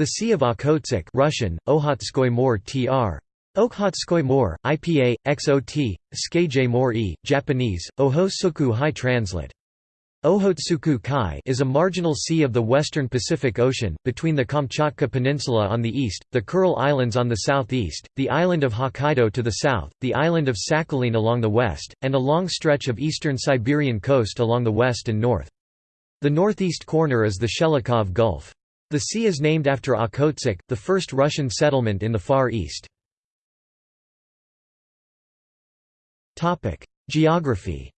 The Sea of Okhotsk Russian, Okhotskoy Mor tr. Okhotskoy Mor, IPA, XOT, Skeje Mor e, Japanese, Ohosuku High Translate. Ohotsuku Kai is a marginal sea of the western Pacific Ocean, between the Kamchatka Peninsula on the east, the Kuril Islands on the southeast, the island of Hokkaido to the south, the island of Sakhalin along the west, and a long stretch of eastern Siberian coast along the west and north. The northeast corner is the Shelikhov Gulf. The sea is named after Okhotsk, the first Russian settlement in the Far East. Geography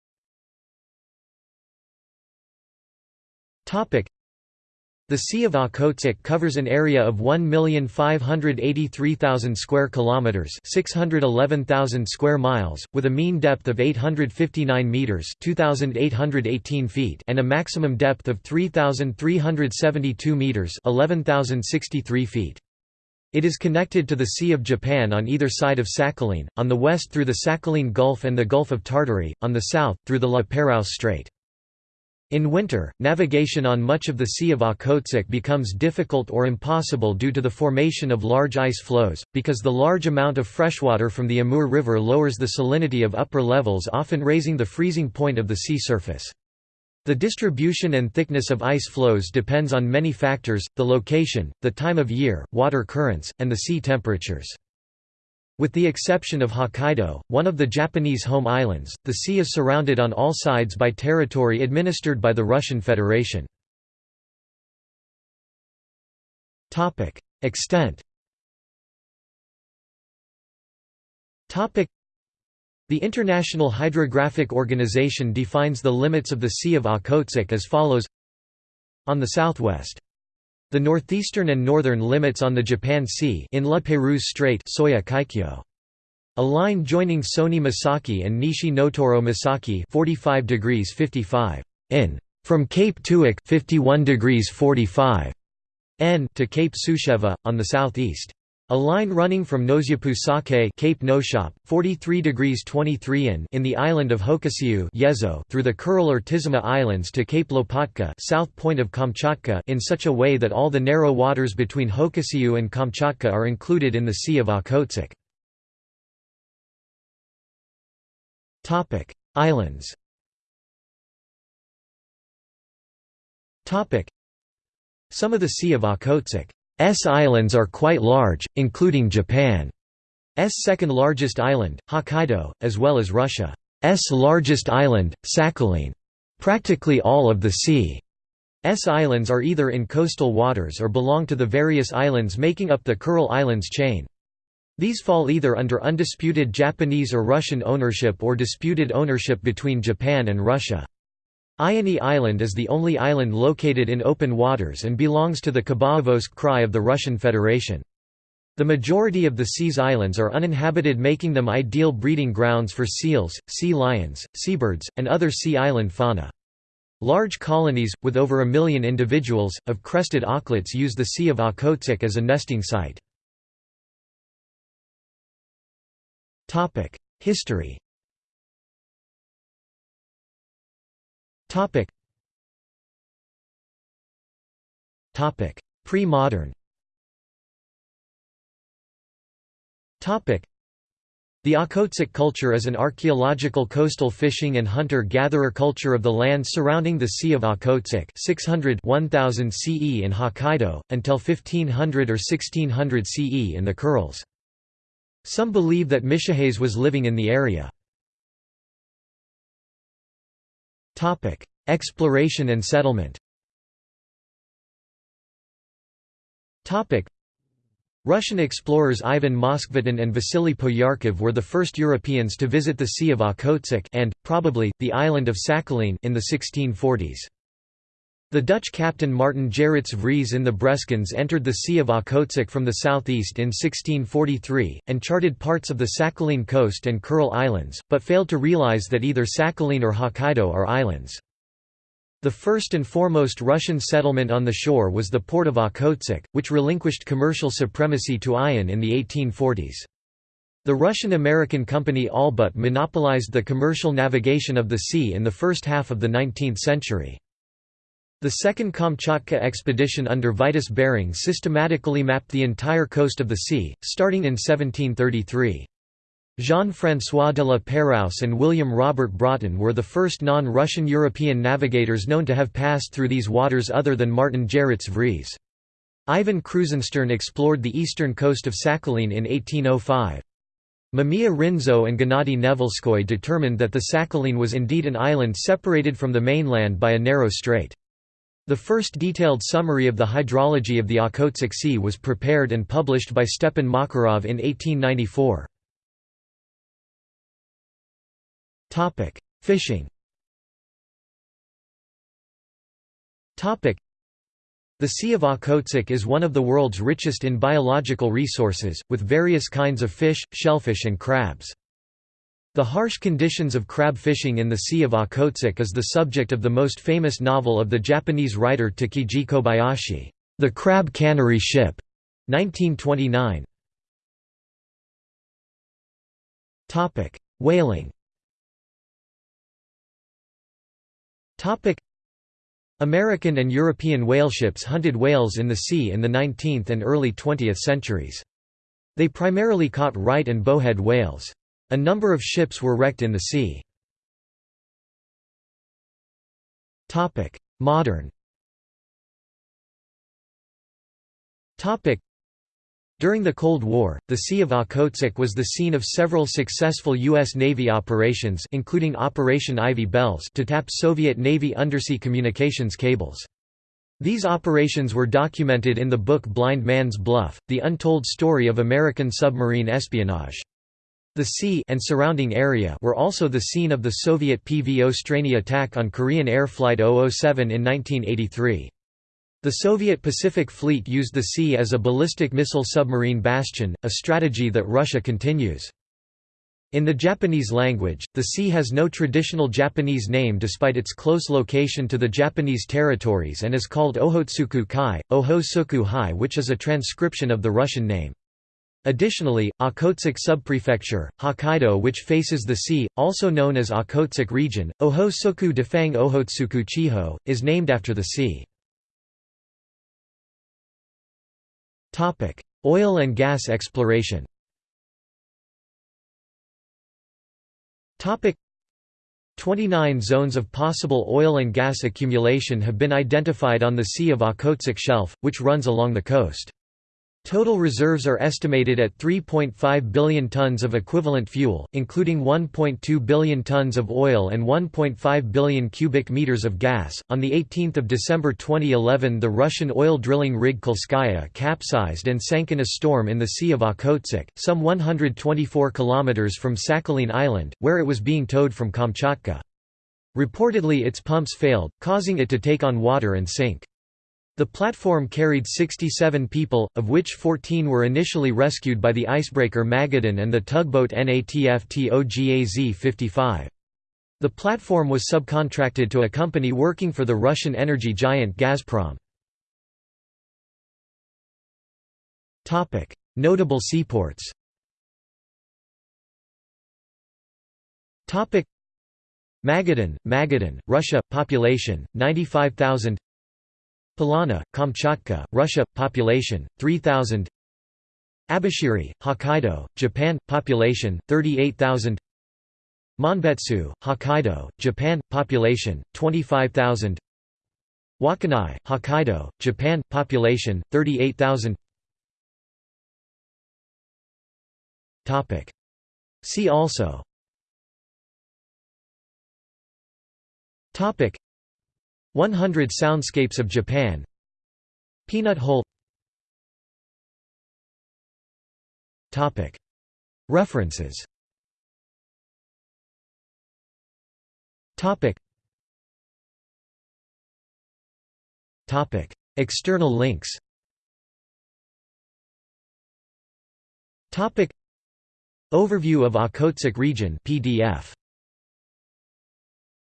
the Sea of Okhotsk covers an area of 1,583,000 square kilometers, 611,000 square miles, with a mean depth of 859 meters, 2,818 feet, and a maximum depth of 3,372 meters, 11,063 feet. It is connected to the Sea of Japan on either side of Sakhalin, on the west through the Sakhalin Gulf and the Gulf of Tartary, on the south, through the La Pérouse Strait. In winter, navigation on much of the Sea of Okhotsk becomes difficult or impossible due to the formation of large ice floes, because the large amount of freshwater from the Amur River lowers the salinity of upper levels often raising the freezing point of the sea surface. The distribution and thickness of ice floes depends on many factors, the location, the time of year, water currents, and the sea temperatures. With the exception of Hokkaido, one of the Japanese home islands, the sea is surrounded on all sides by territory administered by the Russian Federation. Extent the International Hydrographic Organization defines the limits of the Sea of Okhotsk as follows. On the southwest the northeastern and northern limits on the Japan Sea in La Pérouse Strait Soya Kaikyo. A line joining Soya Misaki and Nishi Notoro Misaki 45 degrees 55 in from Cape Tuik 51 degrees 45 n to Cape Susheva on the southeast. A line running from Nosyappu Saki Cape Noshap, 43 degrees 23 in, in the island of Hokusyu Yezo through the Kuril or Tisima Islands to Cape Lopatka south point of Kamchatka in such a way that all the narrow waters between Hokusyu and Kamchatka are included in the Sea of Okhotsk. Islands Some of the Sea of Okhotsk S islands are quite large, including Japan's second largest island, Hokkaido, as well as Russia's largest island, Sakhalin. Practically all of the Sea's islands are either in coastal waters or belong to the various islands making up the Kuril Islands chain. These fall either under undisputed Japanese or Russian ownership or disputed ownership between Japan and Russia. Iony Island is the only island located in open waters and belongs to the Khabarovsk Krai of the Russian Federation. The majority of the sea's islands are uninhabited making them ideal breeding grounds for seals, sea lions, seabirds, and other sea island fauna. Large colonies, with over a million individuals, of crested auklets use the Sea of Okhotsk as a nesting site. History Topic. Topic. Pre-modern. Topic. The Okhotsk culture is an archaeological coastal fishing and hunter-gatherer culture of the land surrounding the Sea of Okhotsk 600 1000 CE in Hokkaido, until 1500 or 1600 CE in the Kurils. Some believe that Mishihase was living in the area. Exploration and settlement. Russian explorers Ivan Moskvitin and Vasily Poyarkov were the first Europeans to visit the Sea of Okhotsk and, probably, the island of Sakhalin in the 1640s. The Dutch captain Martin Gerrits Vries in the Breskens entered the Sea of Okhotsk from the southeast in 1643, and charted parts of the Sakhalin coast and Kuril Islands, but failed to realize that either Sakhalin or Hokkaido are islands. The first and foremost Russian settlement on the shore was the port of Okhotsk, which relinquished commercial supremacy to Ayan in the 1840s. The Russian-American company Allbut monopolized the commercial navigation of the sea in the first half of the 19th century. The second Kamchatka expedition under Vitus Bering systematically mapped the entire coast of the sea, starting in 1733. Jean-François de la Pérouse and William Robert Broughton were the first non-Russian European navigators known to have passed through these waters other than Martin Gerritz Vries. Ivan Krusenstern explored the eastern coast of Sakhalin in 1805. Mamiya Rinzo and Gennady Nevelskoy determined that the Sakhalin was indeed an island separated from the mainland by a narrow strait. The first detailed summary of the hydrology of the Okhotsk Sea was prepared and published by Stepan Makarov in 1894. Topic: Fishing. The Sea of Okhotsk is one of the world's richest in biological resources, with various kinds of fish, shellfish and crabs. The harsh conditions of crab fishing in the Sea of Okhotsk is the subject of the most famous novel of the Japanese writer Takiji Kobayashi, The Crab Cannery Ship, 1929. Whaling American and European whaleships hunted whales in the sea in the 19th and early 20th centuries. They primarily caught right and bowhead whales. A number of ships were wrecked in the sea. Modern during the Cold War, the Sea of Okhotsk was the scene of several successful U.S. Navy operations including Operation Ivy Bells to tap Soviet Navy undersea communications cables. These operations were documented in the book Blind Man's Bluff, the untold story of American submarine espionage. The sea and surrounding area were also the scene of the Soviet PVO Strany attack on Korean Air Flight 007 in 1983. The Soviet Pacific Fleet used the sea as a ballistic missile submarine bastion, a strategy that Russia continues. In the Japanese language, the sea has no traditional Japanese name despite its close location to the Japanese territories and is called Ohotsuku Kai, Oho Hai which is a transcription of the Russian name. Additionally, Okhotsk subprefecture, Hokkaido which faces the sea, also known as Okhotsk region, Oho-soku Defang Ohotsuku Chiho, is named after the sea. Oil and gas exploration. Topic: 29 zones of possible oil and gas accumulation have been identified on the Sea of Okhotsk Shelf, which runs along the coast. Total reserves are estimated at 3.5 billion tons of equivalent fuel, including 1.2 billion tons of oil and 1.5 billion cubic meters of gas. On the 18th of December 2011, the Russian oil drilling rig Kolskaya capsized and sank in a storm in the Sea of Okhotsk, some 124 kilometers from Sakhalin Island, where it was being towed from Kamchatka. Reportedly its pumps failed, causing it to take on water and sink. The platform carried 67 people, of which 14 were initially rescued by the icebreaker Magadan and the tugboat Neftegaz-55. The platform was subcontracted to a company working for the Russian energy giant Gazprom. Notable seaports Magadan, Magadan, Russia, population, 95,000 Palana, Kamchatka, Russia, population 3000. Abashiri, Hokkaido, Japan, population 38,000. Monbetsu, Hokkaido, Japan, population 25,000. Wakkanai, Hokkaido, Japan, population 38,000. Topic. See also. Topic. 100 Soundscapes of Japan. Peanut Hole. References. External links. Overview of Okhotsk region PDF